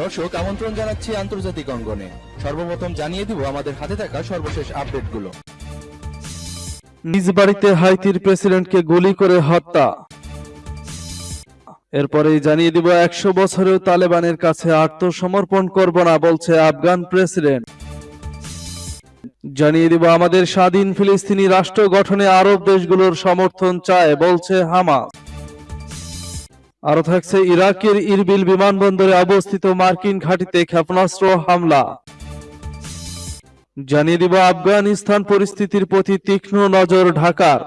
দর্শক, আমন্ত্রণ জানাচ্ছি আন্তর্জাতিক অঙ্গনে। সর্বপ্রথম জানিয়ে দিব আমাদের হাতে থাকা সর্বশেষ আপডেটগুলো। নিজ বাড়িতে হাইতির প্রেসিডেন্টকে গুলি করে হত্যা। এরপরেই জানিয়ে দিব একশো বছরেও তালেবানের কাছে আত্মসমর্পণ করব না বলছে আফগান প্রেসিডেন্ট। জানিয়ে দিব আমাদের স্বাধীন ফিলিস্তিনি রাষ্ট্র গঠনে আরব দেশগুলোর সমর্থন চায় বলছে হামাস। আরও থাকছে ইরাকের ইরবিল বিমানবন্দরে অবস্থিত মার্কিন ঘাঁটিতে ক্ষেপণাস্ত্র হামলা। জানিয়ে দিব আফগানিস্তান পরিস্থিতির প্রতি তীক্ষ্ণ নজর ঢাকার।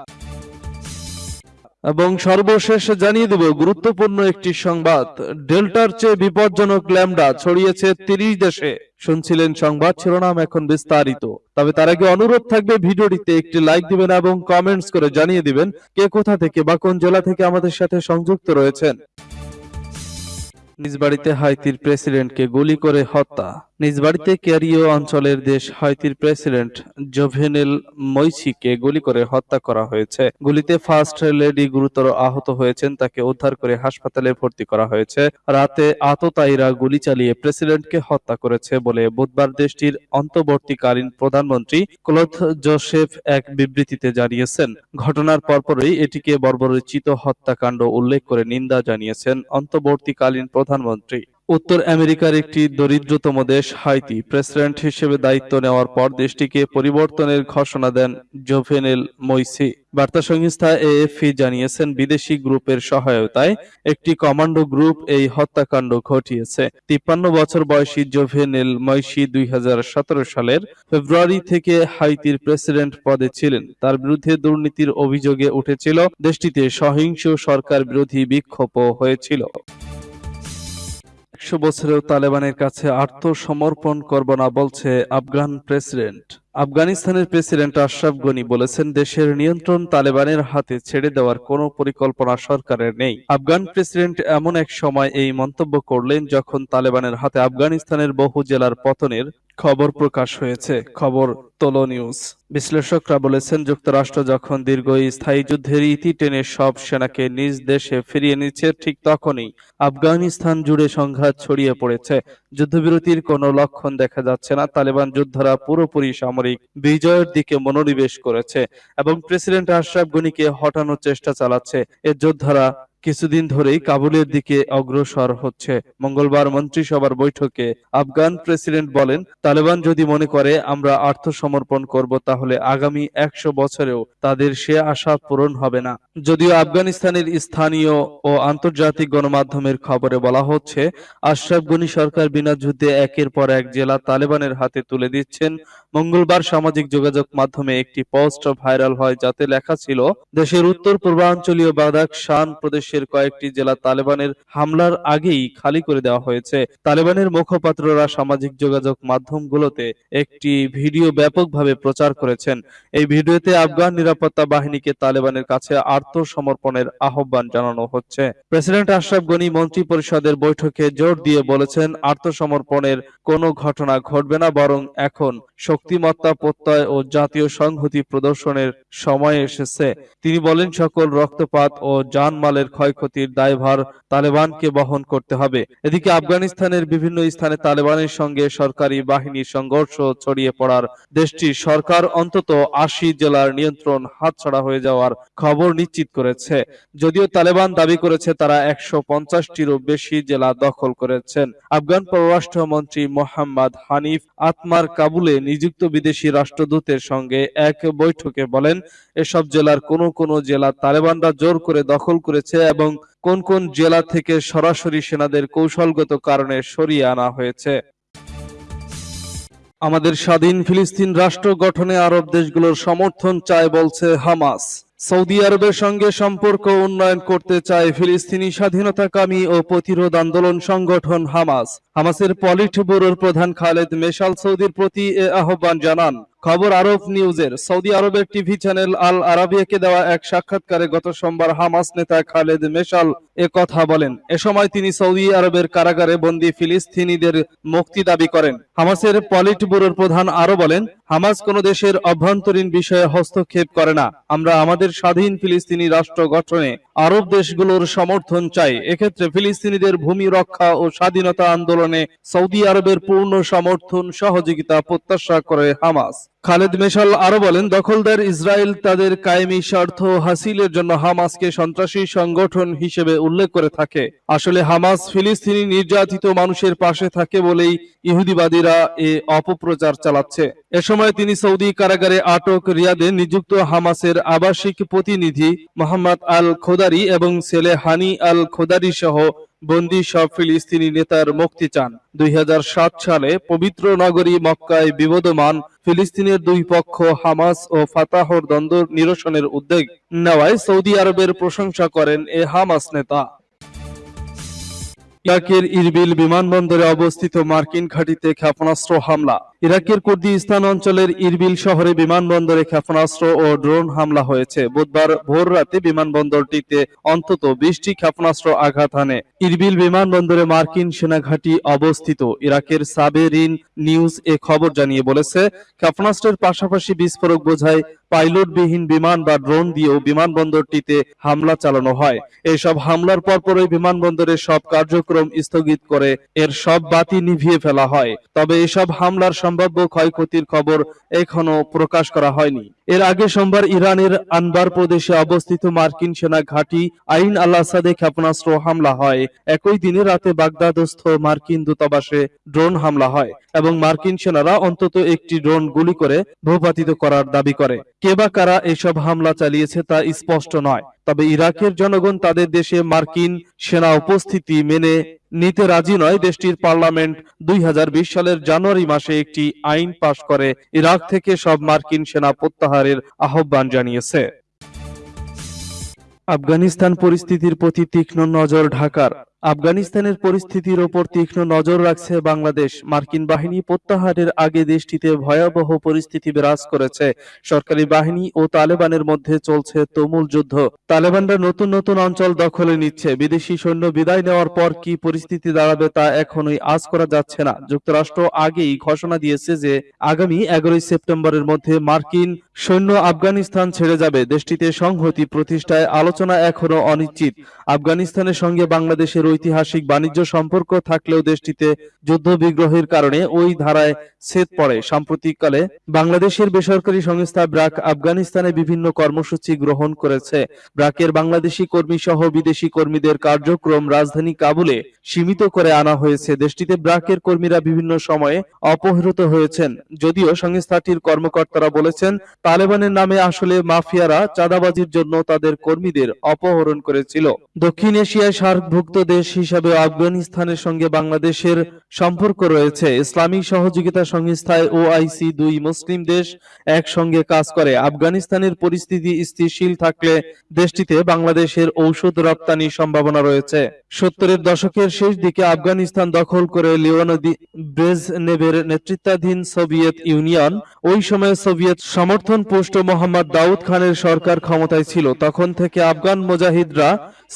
এবং সর্বশেষ জানিয়ে দেব, গুরুত্বপূর্ণ একটি সংবাদ। ডেল্টার চেয়ে বিপজ্জনক ল্যামডা ছড়িয়েছে তিরিশ দেশে। শুনছিলেন সংবাদ, শিরোনাম এখন বিস্তারিত। তবে তার আগে অনুরোধ থাকবে ভিডিওটিতে একটি লাইক দিবেন এবং কমেন্টস করে জানিয়ে দিবেন কে কোথা থেকে বা কোন জেলা থেকে আমাদের সাথে সংযুক্ত রয়েছেন। নিজ বাড়িতে হাইতির প্রেসিডেন্টকে গুলি করে হত্যা। নিজ বাড়িতে ক্যারিও অঞ্চলের দেশ হাইতির প্রেসিডেন্ট জোভেনেল মৈসিকে গুলি করে হত্যা করা হয়েছে। গুলিতে ফার্স্ট লেডি গুরুতর আহত হয়েছেন, তাকে উদ্ধার করে হাসপাতালে ভর্তি করা হয়েছে। রাতে আততায়ীরা গুলি চালিয়ে প্রেসিডেন্টকে হত্যা করেছে বলে বুধবার দেশটির অন্তর্বর্তীকালীন প্রধানমন্ত্রী ক্লোথ জোসেফ এক বিবৃতিতে জানিয়েছেন। ঘটনার পরপরই এটিকে বর্বরচিত হত্যাকাণ্ড উল্লেখ করে নিন্দা জানিয়েছেন। অন্তর্বর্তীকালীন প্রধানমন্ত্রী। উত্তর আমেরিকার একটি দরিদ্রতম দেশ হাইতি, প্রেসিডেন্ট হিসেবে দায়িত্ব নেওয়ার পর দেশটিকে পরিবর্তনের ঘোষণা দেন জোভেনেল মৈসি। বার্তা সংস্থা এএফপি জানিয়েছেন, বিদেশি গ্রুপের সহায়তায় একটি কমান্ডো গ্রুপ এই হত্যাকাণ্ড ঘটিয়েছে। তিপ্পান্ন বছর বয়সী জোভেনেল মৈসি দুই হাজার সতেরো সালের ফেব্রুয়ারি থেকে হাইতির প্রেসিডেন্ট পদে ছিলেন। তার বিরুদ্ধে দুর্নীতির অভিযোগে উঠেছিল, দেশটিতে সহিংস সরকার বিরোধী বিক্ষোভও হয়েছিল। একশো বছরেও তালেবানের কাছে আত্মসমর্পণ করব না বলছে আফগান প্রেসিডেন্ট। আফগানিস্তানের প্রেসিডেন্ট আশরাফ গনি বলেছেন, দেশের নিয়ন্ত্রণ তালেবানের হাতে ছেড়ে দেওয়ার কোনো পরিকল্পনা সরকারের নেই। আফগান প্রেসিডেন্ট এমন এক সময় এই মন্তব্য করলেন যখন তালেবানের হাতে আফগানিস্তানের বহু জেলার পতনের খবর প্রকাশ হয়েছে। খবর তোলো নিউজ। বিশ্লেষকরা বলেছেন, যুক্তরাষ্ট্র যখন দীর্ঘ স্থায়ী যুদ্ধের ইতি টেনে সব সেনাকে নিজ দেশে ফিরিয়ে নিচ্ছে, ঠিক তখনই আফগানিস্তান জুড়ে সংঘাত ছড়িয়ে পড়েছে। যুদ্ধবিরতির কোনো লক্ষণ দেখা যাচ্ছে না। তালেবান যোদ্ধারা পুরোপুরি সামরিক বিজয়ের দিকে মনোনিবেশ করেছে এবং প্রেসিডেন্ট আশরাফ গনিকে হটানোর চেষ্টা চালাচ্ছে। এর যোদ্ধারা কিছুদিন ধরেই কাবুলের দিকে অগ্রসর হচ্ছে। মঙ্গলবার মন্ত্রিসভার বৈঠকে আফগান প্রেসিডেন্ট বলেন, তালেবান যদি মনে করে আমরা আত্মসমর্পণ করব, তাহলে আগামী একশো বছরেও তাদের সে আশা পূরণ হবে না। যদিও আফগানিস্তানের স্থানীয় ও আন্তর্জাতিক গণমাধ্যমের খবরে বলা হচ্ছে, আশরাফ গনি সরকার বিনা যুদ্ধে একের পর এক জেলা তালেবানের হাতে তুলে দিচ্ছেন। মঙ্গলবার সামাজিক যোগাযোগ মাধ্যমে একটি পোস্ট ভাইরাল হয়, যাতে লেখা ছিল, দেশের উত্তর পূর্বাঞ্চলীয় বাদাক শান প্রদেশের কয়েকটি জেলা তালেবানের হামলার আগেই খালি করে দেওয়া হয়েছে। তালেবানের মুখপাত্ররা সামাজিক যোগাযোগ মাধ্যমগুলোতে একটি ভিডিও ব্যাপকভাবে প্রচার করেছেন। এই ভিডিওতে আফগান নিরাপত্তা বাহিনীকে তালেবানের কাছে আত্মসমর্পণের আহ্বান জানানো হচ্ছে। প্রেসিডেন্ট আশরাফ গনি মন্ত্রী পরিষদের বৈঠকে জোর দিয়ে বলেছেন, আত্মসমর্পণের কোনো ঘটনা ঘটবে না, বরং এখন শক্তিমত্তা প্রত্যয় ও জাতীয় সংহতি প্রদর্শনের সময় এসেছে। তিনি বলেন, সকল রক্তপাত ও জানমালের ক্ষয়ক্ষতির দায়ভার তালেবানকে বহন করতে হবে। এদিকে আফগানিস্তানের বিভিন্ন স্থানে তালেবানের সঙ্গে সরকারি বাহিনীর সংঘর্ষ ছড়িয়ে পড়ার দেশটির সরকার অন্তত আশি জেলার নিয়ন্ত্রণ হাতছাড়া হয়ে যাওয়ার খবর নিশ্চিত করেছে। যদিও তালেবান দাবি করেছে তারা একশো পঞ্চাশটিরও বেশি জেলা দখল করেছেন। আফগান পররাষ্ট্রমন্ত্রী মোহাম্মদ হানিফ আতমার কাবুলে নিযুক্ত বিদেশি রাষ্ট্রদূতের সঙ্গে এক বৈঠকে বলেন, এসব জেলার কোনো কোনো জেলা তালেবানরা জোর করে দখল করেছে এবং কোন কোন জেলা থেকে সরাসরি সেনাদের কৌশলগত কারণে সরিয়ে আনা হয়েছে। আমাদের স্বাধীন ফিলিস্তিন রাষ্ট্র গঠনে আরব দেশগুলোর সমর্থন চায় বলছে হামাস। সৌদি আরবের সঙ্গে সম্পর্ক উন্নয়ন করতে চায় ফিলিস্তিনি স্বাধীনতাকামী ও প্রতিরোধ আন্দোলন সংগঠন হামাস। হামাসের পলিট ব্যুরোর প্রধান খালেদ মেশাল সৌদির প্রতি এ আহ্বান জানান। খবর আরব নিউজের। সৌদি আরবের টিভি চ্যানেল আল আরাবিয়াকে দেওয়া এক সাক্ষাৎকারে গত সোমবার হামাস নেতা খালেদ মেশাল এ কথা বলেন। এ সময় তিনি সৌদি আরবের কারাগারে বন্দী ফিলিস্তিনিদের মুক্তি দাবি করেন। হামাসের পলিট ব্যুরোর প্রধান আরও বলেন, হামাস কোন দেশের অভ্যন্তরীণ বিষয়ে হস্তক্ষেপ করে না। আমরা আমাদের স্বাধীন ফিলিস্তিনি রাষ্ট্র গঠনে আরব দেশগুলোর সমর্থন চাই। এক্ষেত্রে ফিলিস্তিনিদের ভূমি রক্ষা ও স্বাধীনতা আন্দোলনে সৌদি আরবের পূর্ণ সমর্থন সহযোগিতা প্রত্যাশা করে হামাস। খালেদ মেশাল আরও বলেন, দখলদার ইসরায়েল তাদের কায়েমি স্বার্থ হাসিলের জন্য হামাসকে সন্ত্রাসী সংগঠন হিসেবে উল্লেখ করে থাকে। আসলে হামাস ফিলিস্তিনি নির্যাতিত মানুষের পাশে থাকে বলেই ইহুদিবাদীরা এ অপপ্রচার চালাচ্ছে। এ সময় তিনি সৌদি কারাগারে আটক রিয়াদে নিযুক্ত হামাসের আবাসিক প্রতিনিধি মোহাম্মদ আল খোদারি এবং ছেলে হানি আল খোদারি সহ বন্দি সব ফিলিস্তিনি নেতার মুক্তি চান। দুই হাজার সাত সালে পবিত্র নগরী মক্কায় বিবদমান ফিলিস্তিনের দুই পক্ষ হামাস ও ফাতাহর দ্বন্দ্ব নিরসনের উদ্যোগ নেওয়ায় সৌদি আরবের প্রশংসা করেন এ হামাস নেতা। ইরাকের ইরবিল বিমানবন্দরে অবস্থিত মার্কিন ঘাঁটিতে ক্ষেপণাস্ত্র হামলা। ইরাকের কুর্দিস্তান অঞ্চলের ইরবিল শহরে বিমানবন্দরে ক্ষেপণাস্ত্র ও ড্রোন হামলা হয়েছে। বুধবার ভোর রাতে বিমানবন্দরটিতে অন্তত বিশটি ক্ষেপণাস্ত্র আঘাত হানে। ইরবিল বিমানবন্দরে মার্কিন সেনাঘাঁটি অবস্থিত। ইরাকের সাবেরিন নিউজ এ খবর জানিয়ে বলেছে, ক্ষেপণাস্ত্রের পাশাপাশি বিস্ফোরক বোঝায় পাইলটবিহীন বিমান বা ড্রোন দিয়েও বিমানবন্দরটিতে হামলা চালানো হয়। এসব হামলার পরপরই বিমানবন্দরের সব কার্যক্রম স্থগিত করে, এর সব বাতি নিভিয়ে ফেলা হয়। তবে এসব হামলার সম্ভাব্য ক্ষয়ক্ষতির খবর এখনও প্রকাশ করা হয়নি। আগে সোমবার ইরানের আনবার প্রদেশে অবস্থিত মার্কিন সেনা ঘাঁটি আইন আল আসাদে ক্ষেপণাস্ত্র হামলা হয়। একই দিনে রাতে বাগদাদস্থ মার্কিন দূতাবাসে ড্রোন হামলা হয় এবং মার্কিন সেনারা অন্তত একটি ড্রোন গুলি করে ভূপাতিত করার দাবি করে। কে বা কারা এসব হামলা চালিয়েছে তা স্পষ্ট নয়, তবে ইরাকের জনগণ তাদের দেশে মার্কিন সেনা উপস্থিতি মেনে নিতে রাজি নয় দেশটির পার্লামেন্ট। দুই হাজার বিশ সালের জানুয়ারি মাসে একটি আইন পাশ করে ইরাক থেকে সব মার্কিন সেনা প্রত্যাহারের আহ্বান জানিয়েছে। আফগানিস্তান পরিস্থিতির প্রতি তীক্ষ্ণ নজর ঢাকার। আফগানিস্তানের পরিস্থিতির ওপর তীক্ষ্ণ নজর রাখছে বাংলাদেশ। মার্কিন বাহিনী প্রত্যাহারের আগে দেশটিতে ভয়াবহ পরিস্থিতি বিরাজ করেছে। সরকারি বাহিনী ও তালেবানের মধ্যে চলছে তুমুল যুদ্ধ। তালেবানরা নতুন নতুন অঞ্চল দখলে নিচ্ছে। বিদেশি সৈন্য বিদায় নেওয়ার পর কি পরিস্থিতি দাঁড়াবে তা এখনই আজ করা যাচ্ছে না। যুক্তরাষ্ট্র আগেই ঘোষণা দিয়েছে যে, আগামী এগারোই সেপ্টেম্বরের মধ্যে মার্কিন সৈন্য আফগানিস্তান ছেড়ে যাবে। দেশটিতে সংহতি প্রতিষ্ঠায় আলোচনা এখনও অনিশ্চিত। আফগানিস্তানের সঙ্গে বাংলাদেশের ঐতিহাসিক বাণিজ্য সম্পর্ক থাকলেও দেশটিতে যুদ্ধ বিগ্রহের কারণে ওই ধারায় ছেদ পড়ে। সাম্প্রতিককালে বাংলাদেশের বেসরকারি সংস্থা ব্রাক আফগানিস্তানে বিভিন্ন কর্মসূচি গ্রহণ করেছে। ব্রাকের বাংলাদেশি কর্মী সহ বিদেশি কর্মীদের কার্যক্রম রাজধানী কাবুলে সীমিত করে আনা হয়েছে। দেশটিতে ব্রাকের কর্মীরা বিভিন্ন সময়ে অপহৃত হয়েছেন। যদিও সংস্থাটির কর্মকর্তারা বলেছেন, তালেবানের নামে আসলে মাফিয়ারা চাঁদাবাজির জন্য তাদের কর্মীদের অপহরণ করেছিল। দক্ষিণ এশিয়ায় সার্কভুক্ত দেশ হিসাবে আফগানিস্তানের সঙ্গে বাংলাদেশের সম্পর্ক রয়েছে। ইসলামিক সহযোগিতা সংস্থায় ওআইসি দুই মুসলিম দেশ একসঙ্গে কাজ করে। আফগানিস্তানের পরিস্থিতি স্থিতিশীল থাকলে দেশটিতে বাংলাদেশের ঔষধ রপ্তানির সম্ভাবনা রয়েছে। সত্তরের দশকের শেষ দিকে আফগানিস্তান দখল করে লিওনাদি ব্রেজনেভের নেতৃত্বাধীন সোভিয়েত ইউনিয়ন। ওই সময় সোভিয়েত সমর্থন পুষ্ট মোহাম্মদ দাউদ খানের সরকার ক্ষমতায় ছিল। তখন থেকে আফগান মুজাহিদরা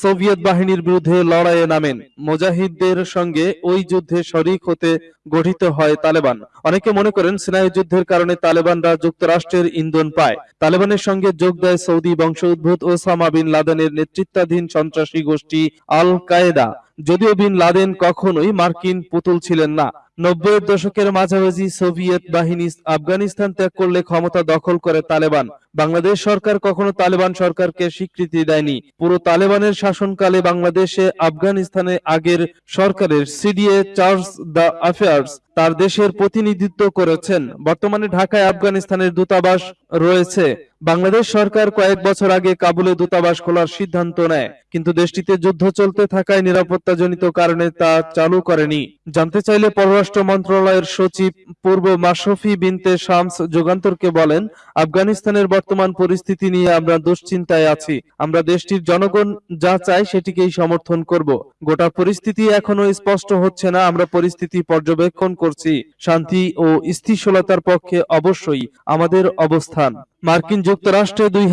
সোভিয়েত বাহিনীর বিরুদ্ধে লড়াইয়ে নামেন। মুজাহিদদের সঙ্গে ওই যুদ্ধে শরিক হতে গঠিত হয় তালেবান। অনেকে মনে করেন সিনাই যুদ্ধের কারণে তালেবানরা যুক্তরাষ্ট্রের ইন্ধন পায়। তালেবানের সঙ্গে যোগ দেয় সৌদি বংশোদ্ভূত ওসামা বিন লাদেনের নেতৃত্বাধীন সন্ত্রাসী গোষ্ঠী আল কায়েদা যদিও বিন লাদেন কখনোই মার্কিন পুতুল ছিলেন না। নব্বই দশকের মাঝামাঝি সোভিয়েত বাহিনী আফগানিস্তান ত্যাগ করলে ক্ষমতা দখল করে তালেবান। বাংলাদেশ সরকার কখনো তালেবান সরকারকে স্বীকৃতি দেয়নি। পুরো তালেবানের শাসনকালে বাংলাদেশে আফগানিস্তানে আগের সরকারের সিডিএ চার্জ দ্য অ্যাফেয়ার্স তার দেশের প্রতিনিধিত্ব করেছেন। বর্তমানে ঢাকায় আফগানিস্তানের দূতাবাস রয়েছে। বাংলাদেশ সরকার কয়েক বছর আগে কাবুলে দূতাবাস খোলার সিদ্ধান্ত নেয়, কিন্তু দেশটিতে যুদ্ধ চলতে থাকায় নিরাপত্তাজনিত কারণে তা চালু করেনি। জানতে চাইলে পররাষ্ট্র মন্ত্রণালয়ের সচিব পূর্ব মাশরফি বিনতে শামস যুগান্তরকে বলেন, আফগানিস্তানের বর্তমান পরিস্থিতি নিয়ে আমরা দুশ্চিন্তায় আছি। আমরা দেশটির জনগণ যা চায় সেটিকেই সমর্থন করব। গোটা পরিস্থিতি এখনও স্পষ্ট হচ্ছে না। আমরা পরিস্থিতি পর্যবেক্ষণ করছি, শান্তি ও স্থিতিশীলতার পক্ষে অবশ্যই আমাদের অবস্থান। মার্কিন যুক্তরাষ্ট্রে দুই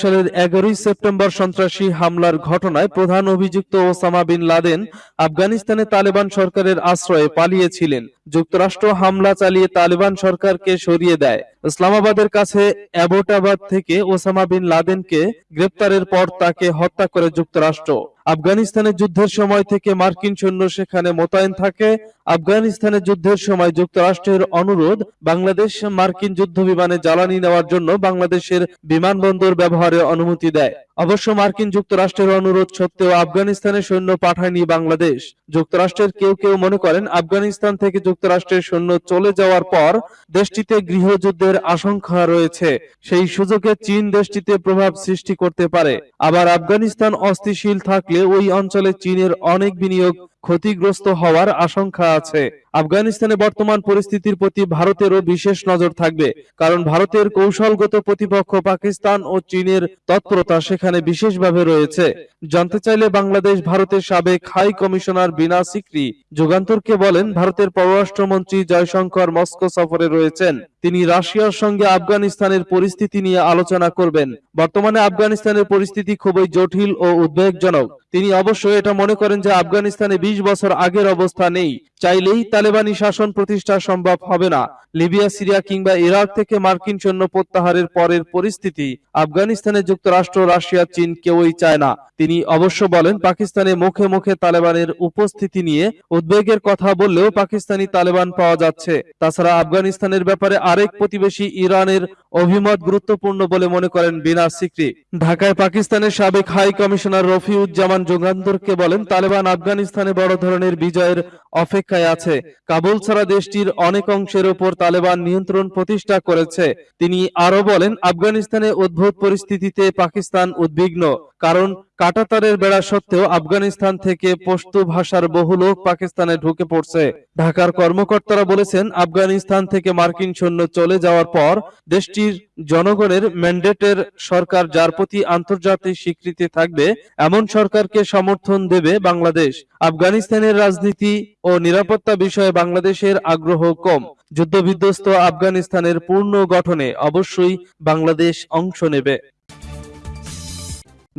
সালের এগারোই সেপ্টেম্বর সন্ত্রাসী হামলার ঘটনায় প্রধান অভিযুক্ত ওসামা বিন লাদেন আফগানিস্তানে তালেবান সরকারের আশ্রয়ে পালিয়েছিলেন। যুক্তরাষ্ট্র হামলা চালিয়ে তালেবান সরকারকে সরিয়ে দেয়। ইসলামাবাদের কাছে অ্যাবোটাবাদ থেকে ওসামা বিন লাদেনকে গ্রেপ্তারের পর তাকে হত্যা করে যুক্তরাষ্ট্র। আফগানিস্তানের যুদ্ধের সময় থেকে মার্কিন সৈন্য সেখানে মোতায়েন থাকে। আফগানিস্তানের যুদ্ধের সময় যুক্তরাষ্ট্রের অনুরোধ, বাংলাদেশ মার্কিন যুদ্ধ বিমানে জ্বালানি নেওয়ার জন্য বাংলাদেশের বিমানবন্দর ব্যবহারে অনুমতি দেয়। অবশ্য মার্কিন যুক্তরাষ্ট্রের অনুরোধ সত্ত্বেও আফগানিস্তানে সৈন্য পাঠায়নি বাংলাদেশ। যুক্তরাষ্ট্রের কেউ কেউ মনে করেন, আফগানিস্তান থেকে যুক্তরাষ্ট্রের সৈন্য চলে যাওয়ার পর দেশটিতে গৃহযুদ্ধের আশঙ্কা রয়েছে। সেই সুযোগে চীন দেশটিতে প্রভাব সৃষ্টি করতে পারে। আবার আফগানিস্তান অস্থিতিশীল থাকলে ওই অঞ্চলে চীনের অনেক বিনিয়োগ ক্ষতিগ্রস্ত হওয়ার আশঙ্কা আছে। আফগানিস্তানে বর্তমান পরিস্থিতির প্রতি ভারতেরও বিশেষ নজর থাকবে, কারণ ভারতের কৌশলগত প্রতিপক্ষ পাকিস্তান ও চীনের তৎপরতা সেখানে বিশেষভাবে রয়েছে। জানতে চাইলে বাংলাদেশ ভারতের সাবেক হাই কমিশনার বিনা সিকরি যুগান্তরকে বলেন, ভারতের পররাষ্ট্রমন্ত্রী জয়শঙ্কর মস্কো সফরে রয়েছেন। তিনি রাশিয়ার সঙ্গে আফগানিস্তানের পরিস্থিতি নিয়ে আলোচনা করবেন। বর্তমানে আফগানিস্তানের পরিস্থিতি খুবই জটিল ও উদ্বেগজনক। তিনি অবশ্য এটা মনে করেন যে আফগানিস্তানে ২০ বছর আগের অবস্থা নেই। চাইলেই তালেবানি শাসন প্রতিষ্ঠা সম্ভব হবে না। লিবিয়া, সিরিয়া কিংবা ইরাক থেকে মার্কিন সৈন্য প্রত্যাহারের পরের পরিস্থিতি আফগানিস্তানে যুক্তরাষ্ট্র, রাশিয়া, চীন কেউই চায় না। তিনি অবশ্য বলেন, পাকিস্তানে মুখে মুখে তালেবানের উপস্থিতি নিয়ে উদ্বেগের কথা বললেও পাকিস্তানি তালেবান পাওয়া যাচ্ছে। তাছাড়া আফগানিস্তানের ব্যাপারে আরেক প্রতিবেশী ইরানের অভিমত গুরুত্বপূর্ণ বলে মনে করেন বিনা সিকরি। ঢাকায় পাকিস্তানের সাবেক হাই কমিশনার রফিউজ্জামান যোগান্তরকে বলেন, তালেবান আফগানিস্তানে বড় ধরনের বিজয়ের অপেক্ষায় আছে। কাবুল ছাড়া দেশটির অনেক অংশের ওপর তালেবান নিয়ন্ত্রণ প্রতিষ্ঠা করেছে। তিনি আরও বলেন, আফগানিস্তানে উদ্ভূত পরিস্থিতিতে পাকিস্তান উদ্বিগ্ন। কারণ কাটাতারের বেড়া সত্ত্বেও আফগানিস্তান থেকে পশতু ভাষার বহু লোক পাকিস্তানে ঢুকে পড়ছে। ঢাকার কর্মকর্তারা বলেছেন, আফগানিস্তান থেকে মার্কিন সৈন্য চলে যাওয়ার পর দেশটির জনগণের ম্যান্ডেটের সরকার যার প্রতি আন্তর্জাতিক স্বীকৃতি থাকবে, এমন সরকারকে সমর্থন দেবে বাংলাদেশ। আফগানিস্তানের রাজনীতি ও নিরাপত্তা বিষয়ে বাংলাদেশের আগ্রহ কম। যুদ্ধবিধ্বস্ত আফগানিস্তানের পূর্ণ গঠনে অবশ্যই বাংলাদেশ অংশ নেবে।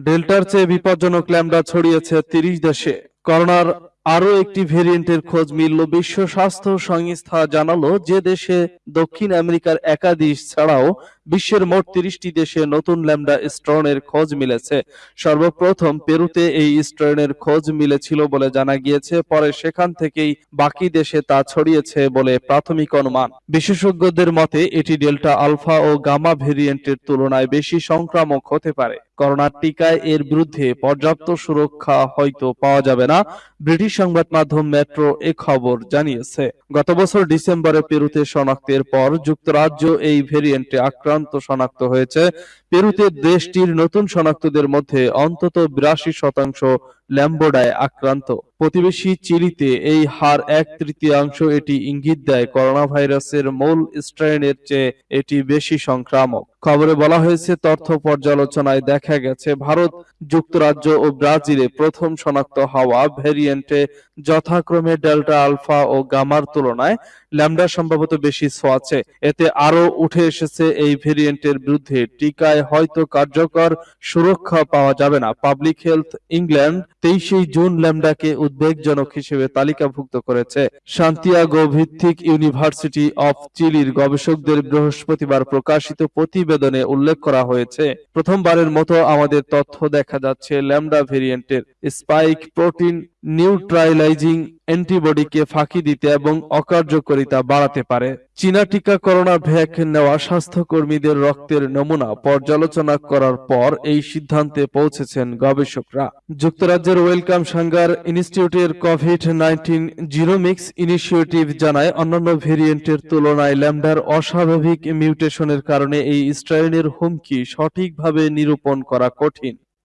ডেল্টার চেয়ে বিপজ্জনক ল্যাম্ডা ছড়িয়েছে তিরিশ দেশে। করোনার আরও একটি ভেরিয়েন্টের খোঁজ মিলল বিশ্ব স্বাস্থ্য সংস্থা জানালো যে দেশে দক্ষিণ আমেরিকার একাধিশ ছাড়াও বিশ্বের মোট তিরিশটি দেশে নতুন ল্যাম্ডা স্ট্রনের খোঁজ মিলেছে। সর্বপ্রথম পেরুতে এই স্ট্রেনের খোঁজ মিলেছিল বলে জানা গিয়েছে, পরে সেখান থেকেই বাকি দেশে তা ছড়িয়েছে বলে প্রাথমিক অনুমান। বিশেষজ্ঞদের মতে, এটি ডেল্টা আলফা ও গামা ভেরিয়েন্টের তুলনায় বেশি সংক্রামক হতে পারে। করোনার টিকায় এর বিরুদ্ধে পর্যাপ্ত সুরক্ষা হয়তো পাওয়া যাবে না, ব্রিটিশ সংবাদ মাধ্যম মেট্রো এ খবর জানিয়েছে। গত বছর ডিসেম্বরে পেরুতে শনাক্তের পর যুক্তরাজ্য এই ভেরিয়েন্টে আক্রান্ত শনাক্ত হয়েছে। পেরুতে দেশটির নতুন শনাক্তদের মধ্যে অন্তত বিরাশি শতাংশ ল্যাম্বোডায় আক্রান্ত। প্রতিবেশী চিলিতে এই হার এক তৃতীয়াংশ এটি ইঙ্গিত দেয় করোনা ভাইরাসের মূল স্ট্রেনের চেয়ে এটি বেশি সংক্রামক। খবরে বলা হয়েছে, তথ্য পর্যালোচনায় দেখা গেছে, ভারত, যুক্তরাজ্য ও ব্রাজিলে প্রথম শনাক্ত হওয়া ভেরিয়েন্টে যথাক্রমে ডেল্টা আলফা ও গামার তুলনায় ল্যামডা সম্ভবত বেশি ছোঁয়াচে এতে আরও উঠে এসেছে এই ভেরিয়েন্টের বিরুদ্ধে, টিকায় হয়তো কার্যকর সুরক্ষা পাওয়া যাবে না। পাবলিক হেলথ ইংল্যান্ড তেইশে জুন ল্যামডাকে উদ্বেগজনক হিসেবে তালিকাভুক্ত করেছে। শান্তিয়াগো ভিত্তিক ইউনিভার্সিটি অফ চিলির গবেষকদের বৃহস্পতিবার প্রকাশিত প্রতিবেদনে উল্লেখ করা হয়েছে, প্রথমবারের মতো আমাদের তথ্য দেখা যাচ্ছে ল্যামডা ভেরিয়েন্টের স্পাইক প্রোটিন নিউট্রাইলাইজিং অ্যান্টিবডিকে ফাঁকি দিতে এবং অকার্যকারিতা বাড়াতে পারে। চীনা টিকা করোনা ভ্যাক নেওয়া স্বাস্থ্যকর্মীদের রক্তের নমুনা পর্যালোচনা করার পর এই সিদ্ধান্তে পৌঁছেছেন গবেষকরা। যুক্তরাজ্যের ওয়েলকাম সাঙ্গার ইনস্টিটিউটের কোভিড নাইন্টিন জিরোমিক্স ইনিশিয়েটিভ জানায়, অন্যান্য ভেরিয়েন্টের তুলনায় ল্যামডার অস্বাভাবিক মিউটেশনের কারণে এই স্ট্রেনের হুমকি সঠিকভাবে নিরূপণ করা কঠিন।